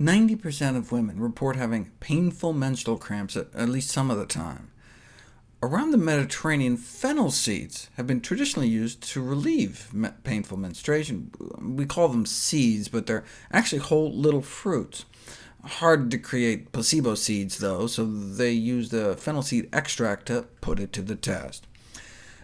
90% of women report having painful menstrual cramps at, at least some of the time. Around the Mediterranean, fennel seeds have been traditionally used to relieve me painful menstruation. We call them seeds, but they're actually whole little fruits. Hard to create placebo seeds, though, so they used the fennel seed extract to put it to the test.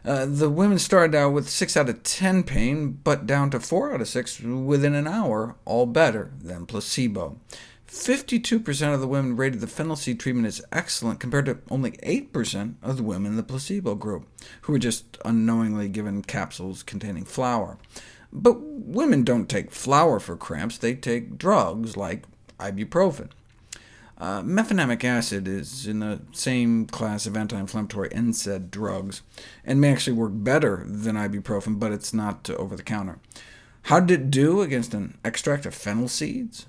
Uh, the women started out with 6 out of 10 pain, but down to 4 out of 6 within an hour, all better than placebo. 52% of the women rated the fennel seed treatment as excellent, compared to only 8% of the women in the placebo group, who were just unknowingly given capsules containing flour. But women don't take flour for cramps, they take drugs like ibuprofen. Uh, acid is in the same class of anti-inflammatory NSAID drugs, and may actually work better than ibuprofen, but it's not over-the-counter. How did it do against an extract of fennel seeds?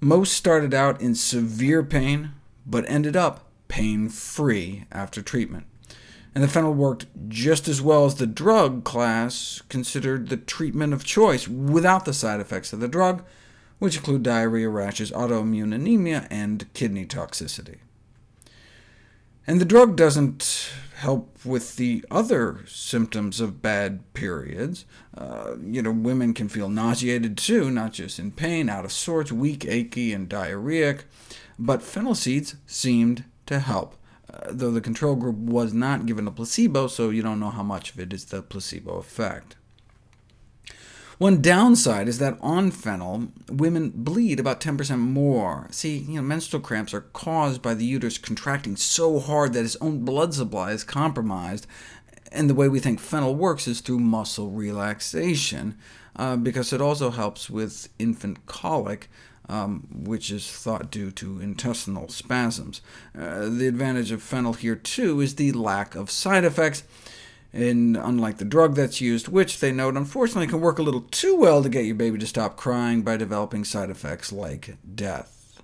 Most started out in severe pain, but ended up pain-free after treatment. And the fennel worked just as well as the drug class considered the treatment of choice, without the side effects of the drug, which include diarrhea, rashes, autoimmune anemia, and kidney toxicity. And the drug doesn't help with the other symptoms of bad periods. Uh, you know, women can feel nauseated too, not just in pain, out of sorts, weak, achy, and diarrheic. But fennel seeds seemed to help, uh, though the control group was not given a placebo, so you don't know how much of it is the placebo effect. One downside is that on fennel, women bleed about 10% more. See, you know, menstrual cramps are caused by the uterus contracting so hard that its own blood supply is compromised, and the way we think fennel works is through muscle relaxation, uh, because it also helps with infant colic, um, which is thought due to intestinal spasms. Uh, the advantage of fennel here, too, is the lack of side effects, and unlike the drug that's used, which they note unfortunately can work a little too well to get your baby to stop crying by developing side effects like death.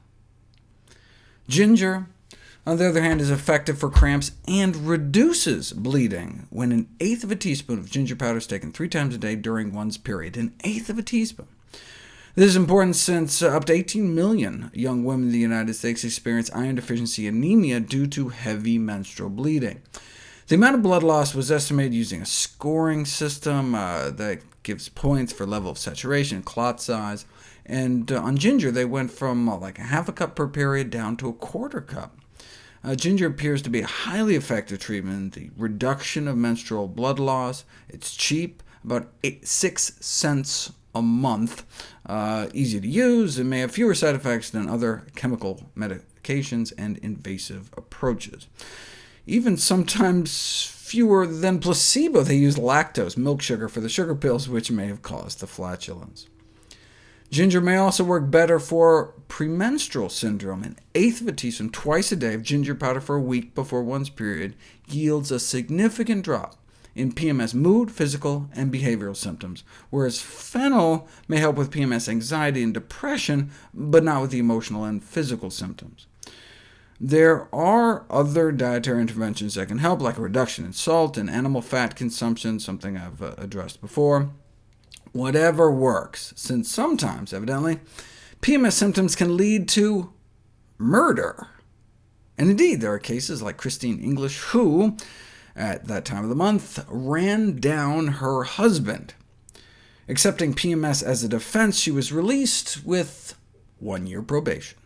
Ginger, on the other hand, is effective for cramps and reduces bleeding when an eighth of a teaspoon of ginger powder is taken three times a day during one's period. An eighth of a teaspoon. This is important since uh, up to 18 million young women in the United States experience iron deficiency anemia due to heavy menstrual bleeding. The amount of blood loss was estimated using a scoring system uh, that gives points for level of saturation clot size, and uh, on ginger they went from uh, like a half a cup per period down to a quarter cup. Uh, ginger appears to be a highly effective treatment, the reduction of menstrual blood loss. It's cheap, about eight, 6 cents a month, uh, easy to use, and may have fewer side effects than other chemical medications and invasive approaches even sometimes fewer than placebo. They used lactose, milk sugar, for the sugar pills, which may have caused the flatulence. Ginger may also work better for premenstrual syndrome. An eighth of a teaspoon twice a day of ginger powder for a week before one's period yields a significant drop in PMS mood, physical, and behavioral symptoms, whereas fennel may help with PMS anxiety and depression, but not with the emotional and physical symptoms. There are other dietary interventions that can help, like a reduction in salt and animal fat consumption, something I've uh, addressed before. Whatever works, since sometimes, evidently, PMS symptoms can lead to murder. And indeed, there are cases like Christine English, who, at that time of the month, ran down her husband. Accepting PMS as a defense, she was released with one-year probation.